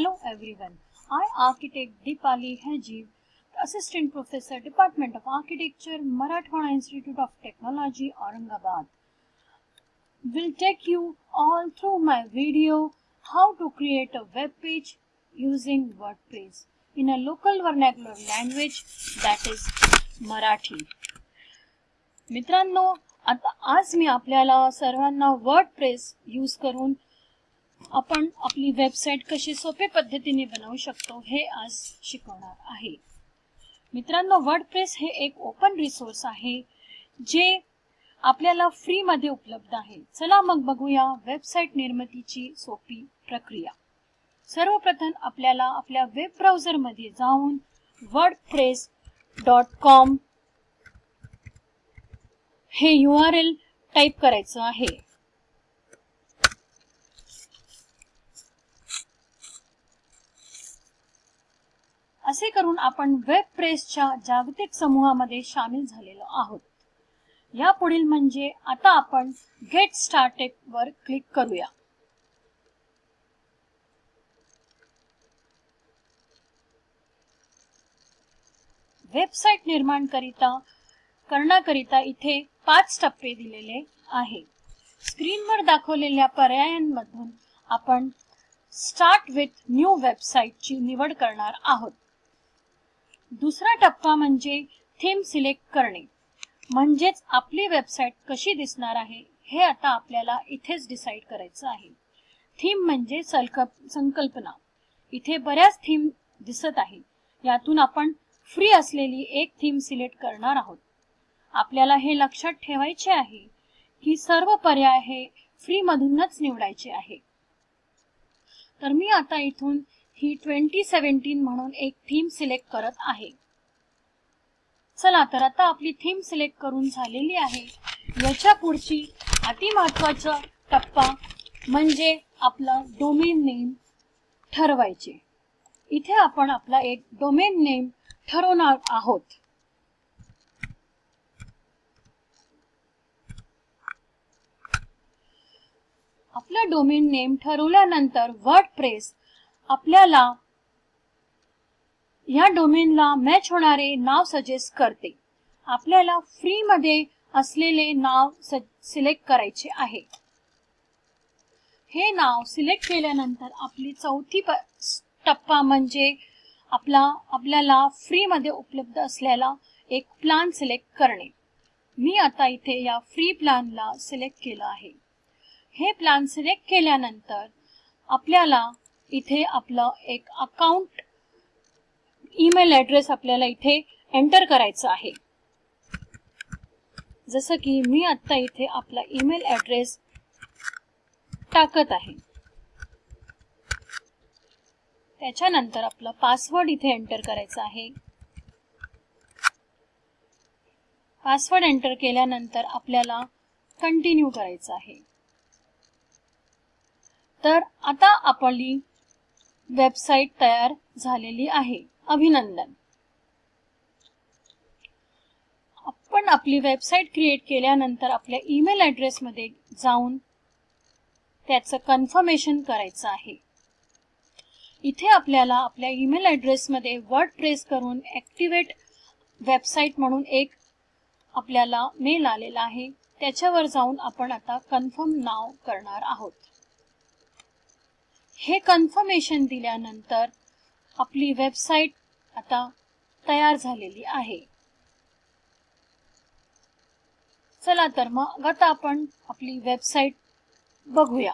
Hello everyone. I, architect Deepali Hajiv, Assistant Professor, Department of Architecture, Marathwada Institute of Technology, Aurangabad, will take you all through my video how to create a web page using WordPress in a local vernacular language that is Marathi. मित्रांनो आता आज मी आपल्याला सर्वांना word press use करून आपण आपली website कशी सोपे पद्धतीने बनवू शकतो हे आज शिकवणार आहे. मित्रांनो वर्डप्रेस हे एक ओपन रिसोर्स आहे जे आपल्याला फ्री मध्ये उपलब्ध आहे. चला मग बघूया वेबसाईट निर्मितीची सोपी प्रक्रिया. सर्वप्रथम आपल्याला आपल्या वेब ब्राउझरमध्ये जाऊन वर्ड प्रेस डॉट कॉम हे यू आर एल टाईप करायचं आहे. असे करून आपण वेब प्रेसच्या जागतिक समूहामध्ये सामील झालेलो आहोत. या पुढील म्हणजे आता आपण गेट स्टार्टेड वर क्लिक करूया. वेबसाईट निर्माण करिता करण्याकरिता इथे पाच टप्पे दिलेले आहे. स्क्रीनवर दाखवलेल्या पर्यायांमधून आपण स्टार्ट विथ न्यू वेबसाईट ची निवड करणार आहोत. दुसरा टप्पा म्हणजे थीम सिलेक्ट करणे. म्हणजेच आपली वेबसाईट कशी दिसणार आहे हे आता आपल्याला इथेच डिसाईड करायचं आहे. थीम म्हणजे संकल्पना. इथे बऱ्याच थीम दिसत आहे यातून आपण फ्री असलेली एक थीम सिलेक्ट करणार आहोत. आपल्याला हे लक्षात ठेवायचे आहे की सर्व पर्याय हे फ्री मधूनच निवडायचे आहे तर मी आता इथून ही ट्वेंटी सेव्हन्टीन म्हणून एक थीम सिलेक्ट करत आहे. चला तर आता आपली थीम सिलेक्ट करून झालेली आहे. याच्या पुढची अति महत्त्वाचा टप्पा म्हणजे आपला डोमेन नेम ठरवायचे. इथे आपण आपला एक डोमेन नेम ठरवणार आहोत. आपला डोमेन नेम ठरवल्यानंतर वर्ड प्रेस आपल्याला या डोमेनला मॅच होणारे नाव सजेस्ट करते. आपल्याला फ्री मध्ये असलेले नाव सिलेक्ट करायचे आहे. हे नाव सिलेक्ट केल्यानंतर आपली चौथी टप्पा म्हणजे आपला आपल्याला फ्री मध्ये उपलब्ध असलेला एक प्लान सिलेक्ट करणे. मी आता इथे या फ्री प्लॅनला सिलेक्ट केलं आहे. हे प्लान सिलेक्ट केल्यानंतर आपल्याला इथे आपलं एक अकाउंट ईमेल ऍड्रेस आपल्याला इथे एंटर करायचं आहे. जसं की मी आत्ता इथे आपला ईमेल ऍड्रेस टाकत आहे. त्याच्यानंतर आपला पासवर्ड इथे एंटर करायचा आहे. पासवर्ड एंटर केल्यानंतर आपल्याला कंटिन्यू करायचं आहे. तर आता आपली वेबसाईट तयार झालेली आहे. अभिनंदन. आपण आपली वेबसाईट क्रिएट केल्यानंतर आपल्या ईमेल ऍड्रेस मध्ये जाऊन त्याचं कन्फर्मेशन करायचं आहे. इथे आपल्याला आपल्या ईमेल ऍड्रेस मध्ये वर्ड प्रेस करून ऍक्टिव्हेट वेबसाईट म्हणून एक आपल्याला मेल आलेला आहे. त्याच्यावर जाऊन आपण आता कन्फर्म नाव करणार आहोत. हे कन्फर्मेशन दिल्यानंतर आपली वेबसाईट आता तयार झालेली आहे. चला तर मग आता आपण आपली वेबसाईट बघूया.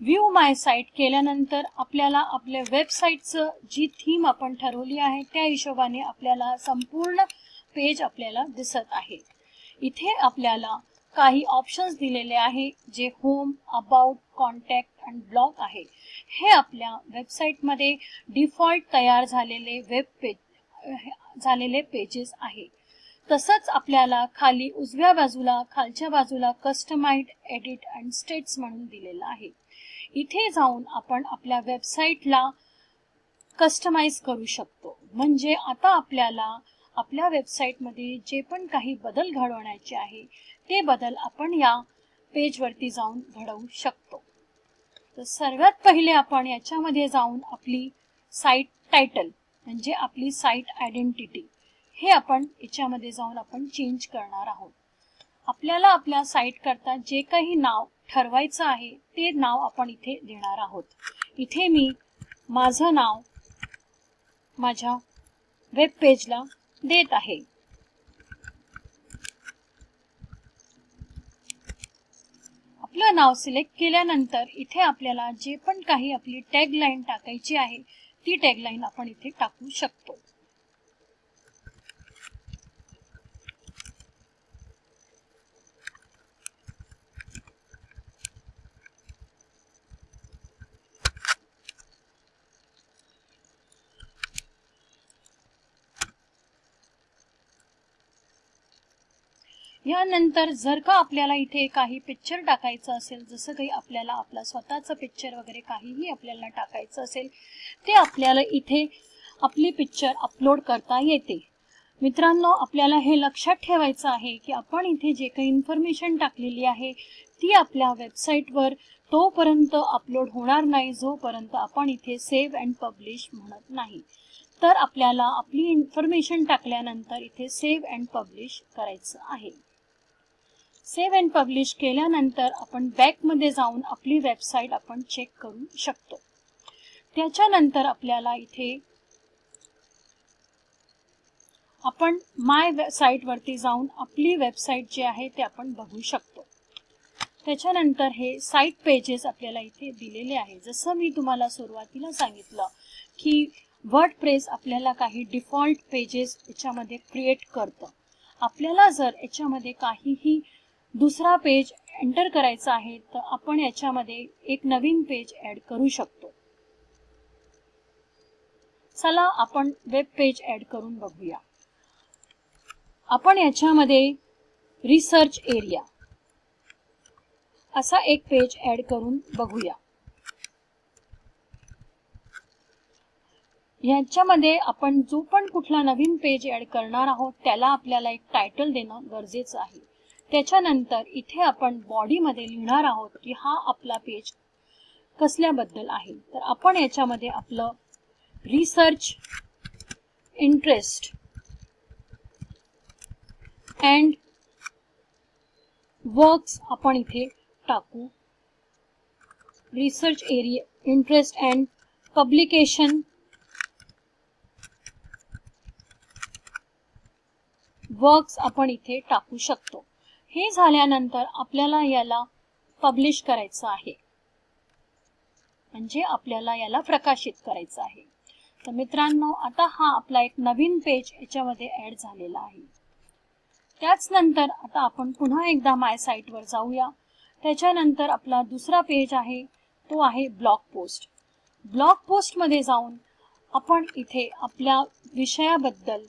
व्ह्यू माय साईट केल्यानंतर आपल्याला आपल्या वेबसाईटचं जी थीम आपण ठरवली आहे त्या हिशोबाने आपल्याला संपूर्ण पेज आपल्याला दिसत आहे. इथे आपल्याला काही ऑप्शन्स दिलेले आहे जे home about contact and blog आहे. हे आपल्या वेबसाईटमध्ये डिफॉल्ट तयार झालेले वेब पेज झालेले पेजेस आहे. तसंच आपल्याला खाली उजव्या बाजूला खालच्या बाजूला कस्टमाइड एडिट अँड स्टेट्स म्हणून दिलेलं आहे. इथे जाऊन आपण आपल्या वेबसाईटला कस्टमाइज करू शकतो. म्हणजे आता आपल्याला आपल्या वेबसाईटमध्ये जे पण काही बदल घडवण्याचे आहे ते बदल आपण या पेजवरती जाऊन घडवू शकतो. तर सर्वात पहिले आपण याच्यामध्ये जाऊन आपली साईट टायटल म्हणजे आपली साईट आयडेंटिटी हे आपण याच्यामध्ये जाऊन आपण चेंज करणार आहोत. आपल्याला आपल्या साईट करता जे काही नाव ठरवायचं आहे ते नाव आपण इथे देणार आहोत. इथे मी माझं नाव माझ्या वेब पेजला देत आहे. आपलं नाव सिलेक्ट केल्यानंतर इथे आपल्याला जे पण काही आपली टॅग लाईन टाकायची आहे ती टॅग लाईन आपण इथे टाकू शकतो. यानंतर जर का आपल्याला इथे काही पिक्चर टाकायचं असेल जसं काही आपल्याला आपला स्वतःचं पिक्चर वगैरे काहीही आपल्याला टाकायचं असेल ते आपल्याला इथे आपली पिक्चर अपलोड करता येते. मित्रांनो आपल्याला हे लक्षात ठेवायचं आहे की आपण इथे जे काही इन्फॉर्मेशन टाकलेली आहे ती आपल्या वेबसाईटवर तोपर्यंत अपलोड होणार नाही जोपर्यंत आपण इथे सेव्ह अँड पब्लिश म्हणत नाही. तर आपल्याला आपली इन्फॉर्मेशन टाकल्यानंतर इथे सेव्ह अँड पब्लिश करायचं आहे. सेव्ह अँड पब्लिश केल्यानंतर आपण बॅकमध्ये जाऊन आपली वेबसाईट आपण चेक करू शकतो. त्याच्यानंतर आपल्याला इथे आपण माय साईटवरती जाऊन आपली वेबसाईट जे आहे ते आपण बघू शकतो. त्याच्यानंतर हे साईट पेजेस आपल्याला इथे दिलेले आहे. जसं मी तुम्हाला सुरुवातीला सांगितलं की वर्ड प्रेस आपल्याला काही डिफॉल्ट पेजेस याच्यामध्ये क्रिएट करतं. आपल्याला जर याच्यामध्ये काहीही दुसरा पेज एंटर करायचा आहे तर आपण याच्यामध्ये एक नवीन पेज ऍड करू शकतो. चला आपण वेब पेज ऍड करून बघूया. आपण याच्यामध्ये रिसर्च एरिया असा एक पेज ऍड करून बघूया. याच्यामध्ये आपण जो पण कुठला नवीन पेज ऍड करणार आहोत त्याला आपल्याला एक टायटल देणं गरजेचं आहे. त्याच्यानंतर इथे आपण बॉडीमध्ये लिहिणार आहोत की हा आपला पेज कसल्याबद्दल आहे. तर आपण याच्यामध्ये आपलं रिसर्च इंटरेस्ट अँड वर्क्स आपण इथे टाकू. Research area interest and publication works आपण इथे टाकू शकतो. हे झाल्यानंतर आपल्याला याला पब्लिश करायचं आहे. म्हणजे आपल्याला याला प्रकाशित करायचं आहे. तर मित्रांनो आता हा आपला एक नवीन पेज याच्यामध्ये ऍड झालेला आहे. त्याच नंतर आता आपण पुन्हा एकदा माय साईटवर जाऊया. त्याच्यानंतर आपला दुसरा पेज आहे तो आहे ब्लॉग पोस्ट ब्लॉग पोस्टमध्ये जाऊन आपण इथे आपल्या विषयाबद्दल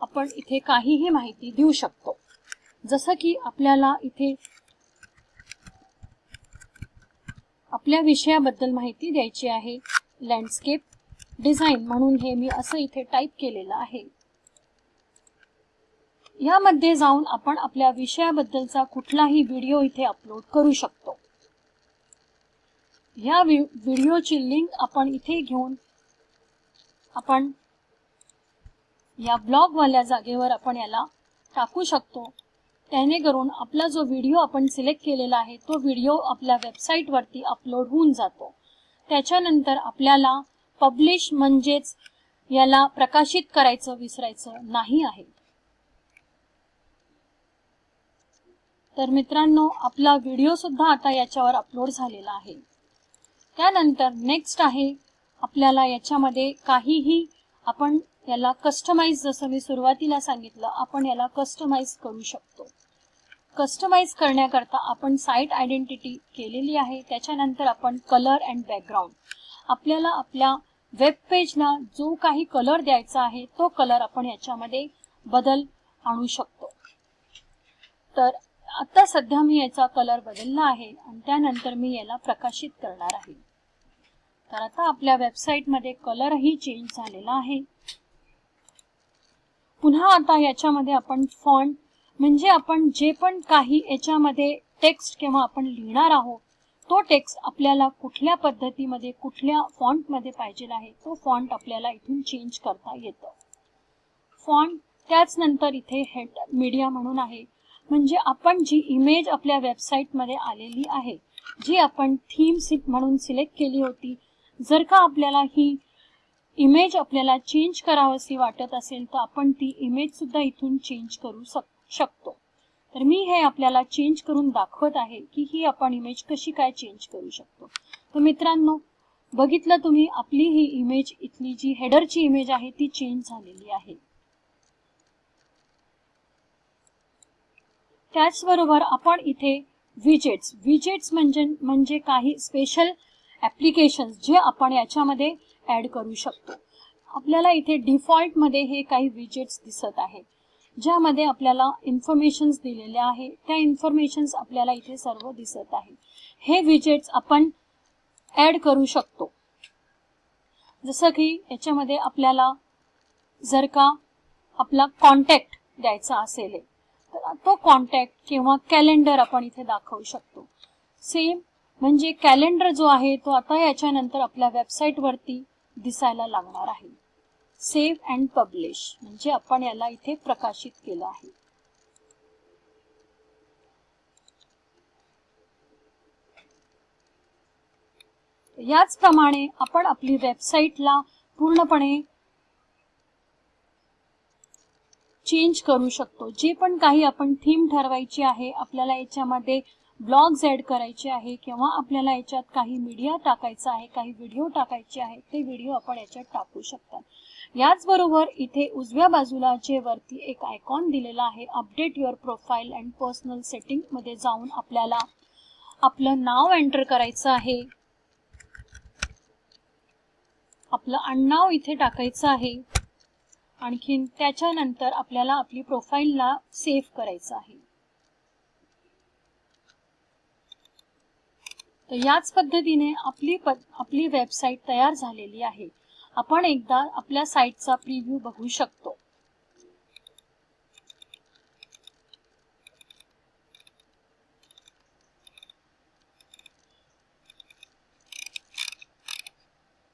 आपण इथे काहीही माहिती देऊ शकतो. जसं की आपल्याला इथे आपल्या विषयाबद्दल माहिती द्यायची आहे. लँडस्केप डिझाईन म्हणून हे मी असं इथे टाईप केलेलं आहे. यामध्ये जाऊन आपण आपल्या विषयाबद्दलचा कुठलाही व्हिडिओ इथे अपलोड करू शकतो. या व्हिडिओची लिंक आपण इथे घेऊन आपण या ब्लॉगवाल्या जागेवर आपण याला टाकू शकतो. त्याने करून आपला जो व्हिडिओ आपण सिलेक्ट केलेला आहे तो व्हिडिओ आपल्या वेबसाईटवरती अपलोड होऊन जातो. त्याच्यानंतर आपल्याला पब्लिश म्हणजेच याला प्रकाशित करायचं विसरायचं नाही आहे. तर मित्रांनो आपला व्हिडिओ सुद्धा आता याच्यावर अपलोड झालेला आहे. त्यानंतर नेक्स्ट आहे आपल्याला याच्यामध्ये काहीही आपण याला कस्टमाइज जसं मी सुरुवातीला सांगितलं आपण याला कस्टमाइज करू शकतो. कस्टमाइज करण्याकरता आपण साईट आयडेंटिटी केलेली आहे त्याच्यानंतर आपण कलर अँड बॅकग्राऊंड आपल्याला आपल्या वेब पेजला जो काही कलर द्यायचा आहे तो कलर आपण याच्यामध्ये बदल आणू शकतो. तर आता सध्या मी याचा कलर बदलला आहे आणि त्यानंतर मी याला प्रकाशित करणार आहे. तर आता आपल्या वेबसाईटमध्ये कलरही चेंज झालेला आहे. पुन्हा आता याच्यामध्ये आपण फॉन्ट म्हणजे आपण जे पण काही याच्यामध्ये टेक्स्ट किंवा आपण लिहिणार आहोत तो टेक्स्ट आपल्याला कुठल्या पद्धतीमध्ये कुठल्या फॉन्टमध्ये पाहिजे आहे तो फॉन्ट आपल्याला इथून चेंज करता येतं. फॉन्ट त्याच नंतर इथे हेड मीडिया म्हणून आहे. म्हणजे आपण जी इमेज आपल्या वेबसाईटमध्ये आलेली आहे जी आपण थीम म्हणून सिलेक्ट केली होती जर का आपल्याला ही इमेज आपल्याला चेंज करावीशी वाटत असेल तर आपण ती इमेज सुद्धा इथून चेंज करू शकतो. तर मी हे आपल्याला चेंज करून दाखवत आहे की ही आपण इमेज कशी काय चेंज करू शकतो. तर मित्रांनो बघितलं तुम्ही आपली ही इमेज इथली जी हेडरची इमेज आहे ती चेंज झालेली आहे. त्याचबरोबर आपण इथे विजेट्स विजेट्स म्हणजे म्हणजे काही स्पेशल ऍप्लिकेशन जे आपण याच्यामध्ये ऍड करू शकतो. आपल्याला इथे डिफॉल्टमध्ये हे काही विजेट्स दिसत आहेत ज्यामध्ये आपल्याला इन्फॉर्मेशन्स दिलेल्या आहे त्या इन्फॉर्मेशन्स आपल्याला इथे सर्व दिसत आहे हे विजेट्स आपण ऍड करू शकतो. जसं की याच्यामध्ये आपल्याला जर का आपला कॉन्टॅक्ट द्यायचा असेल तर तो कॉन्टॅक्ट किंवा कॅलेंडर आपण इथे दाखवू शकतो. सेम म्हणजे कॅलेंडर जो आहे तो आता याच्यानंतर आपल्या वेबसाईटवरती दिसायला लागणार आहे. सेव्ह अँड पब्लिश म्हणजे आपण याला इथे प्रकाशित केलं आहे. याचप्रमाणे आपण आपली वेबसाईटला पूर्णपणे चेंज करू शकतो. जे पण काही आपण थीम ठरवायची आहे आपल्याला याच्यामध्ये ब्लॉग्स ॲड करायचे आहे किंवा आपल्याला याच्यात काही मीडिया टाकायचा आहे काही व्हिडिओ टाकायचे आहे ते व्हिडिओ आपण याच्यात टाकू शकता. याचबरोबर इथे उजव्या बाजूला जे वरती एक आयकॉन दिलेला आहे update your profile and personal सेटिंगमध्ये जाऊन आपल्याला आपलं नाव एंटर करायचं आहे. आपलं अण्णाव इथे टाकायचं आहे. आणखीन त्याच्यानंतर आपल्याला आपली प्रोफाईलला सेव्ह करायचं आहे. तर याच पद्धतीने आपली आपली वेबसाईट तयार झालेली आहे. आपण एकदा आपल्या साईटचा प्रिव्ह्यू बघू शकतो.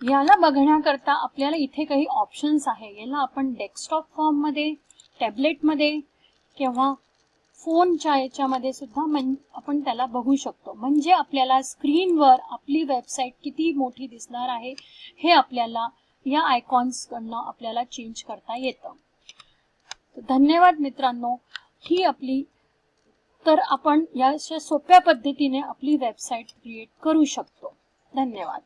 याला बघण्याकरता आपल्याला इथे काही ऑप्शन्स आहे. याला आपण डेस्कटॉप फॉर्ममध्ये किंवा फोनच्या याच्यामध्ये सुद्धा आपण त्याला बघू शकतो. म्हणजे आपल्याला स्क्रीनवर आपली वेबसाईट किती मोठी दिसणार आहे हे आपल्याला या आयकॉन्स कडनं आपल्याला चेंज करता येतं. धन्यवाद मित्रांनो. ही आपली तर आपण या सोप्या पद्धतीने आपली वेबसाईट क्रिएट करू शकतो. धन्यवाद.